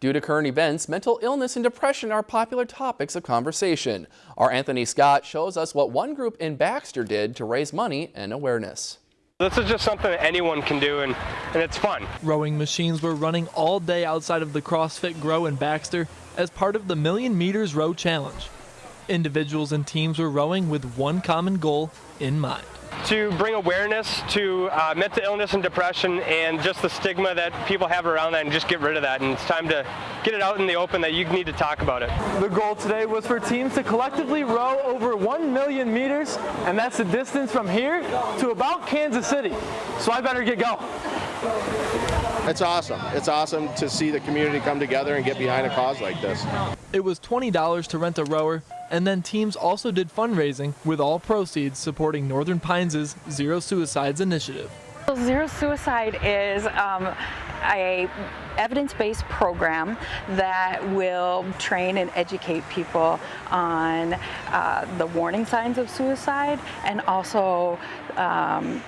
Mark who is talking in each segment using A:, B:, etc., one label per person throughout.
A: Due to current events, mental illness and depression are popular topics of conversation. Our Anthony Scott shows us what one group in Baxter did to raise money and awareness.
B: This is just something that anyone can do and, and it's fun.
C: Rowing machines were running all day outside of the CrossFit Grow in Baxter as part of the Million Meters Row Challenge. Individuals and teams were rowing with one common goal in mind
B: to bring awareness to uh, mental illness and depression and just the stigma that people have around that and just get rid of that. And it's time to get it out in the open that you need to talk about it.
D: The goal today was for teams to collectively row over 1 million meters, and that's the distance from here to about Kansas City. So I better get going.
E: It's awesome. It's awesome to see the community come together and get behind a cause like this.
C: It was $20 to rent a rower and then teams also did fundraising with all proceeds supporting Northern Pines' Zero Suicides initiative.
F: Zero Suicide is um, a evidence-based program that will train and educate people on uh, the warning signs of suicide and also um,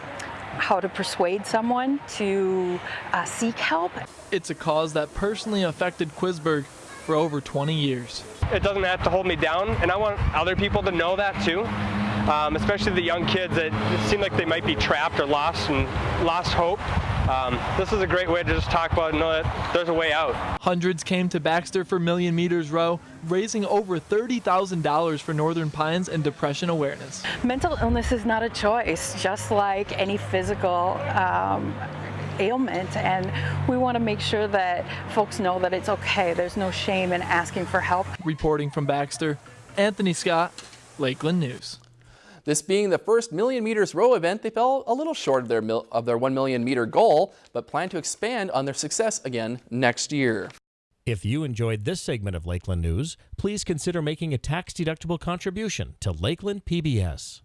F: how to persuade someone to uh, seek help.
C: It's a cause that personally affected Quisberg for over 20 years.
B: It doesn't have to hold me down, and I want other people to know that too. Um, especially the young kids that seem like they might be trapped or lost and lost hope. Um, this is a great way to just talk about and know that there's a way out.
C: Hundreds came to Baxter for Million Meters Row, raising over $30,000 for Northern Pines and depression awareness.
F: Mental illness is not a choice, just like any physical um, ailment and we want to make sure that folks know that it's okay. There's no shame in asking for help.
C: Reporting from Baxter, Anthony Scott, Lakeland News.
A: This being the first Million Meters Row event, they fell a little short of their, of their 1 million meter goal, but plan to expand on their success again next year.
G: If you enjoyed this segment of Lakeland News, please consider making a tax-deductible contribution to Lakeland PBS.